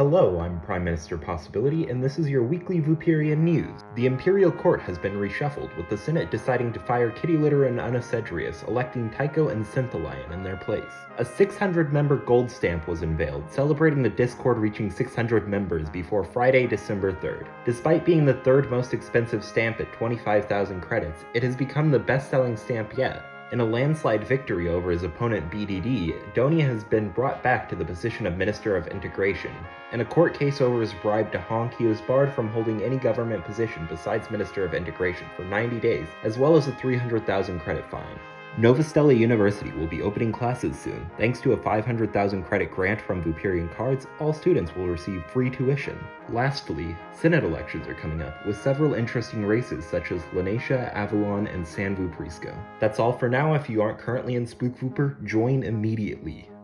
Hello, I'm Prime Minister Possibility, and this is your weekly Vooperian news. The Imperial Court has been reshuffled, with the Senate deciding to fire Kitty Litter and Una Cedrius, electing Tycho and Synthalion in their place. A 600-member gold stamp was unveiled, celebrating the Discord reaching 600 members before Friday, December 3rd. Despite being the third most expensive stamp at 25,000 credits, it has become the best-selling stamp yet. In a landslide victory over his opponent BDD, Donia has been brought back to the position of Minister of Integration. In a court case over his bribe to Honk, he was barred from holding any government position besides Minister of Integration for 90 days, as well as a 300,000 credit fine. Novastella University will be opening classes soon. Thanks to a 500,000 credit grant from Vooperian Cards, all students will receive free tuition. Lastly, Senate elections are coming up, with several interesting races such as Lanecia, Avalon, and San Vu Prisco. That's all for now. If you aren't currently in Spook Vooper, join immediately.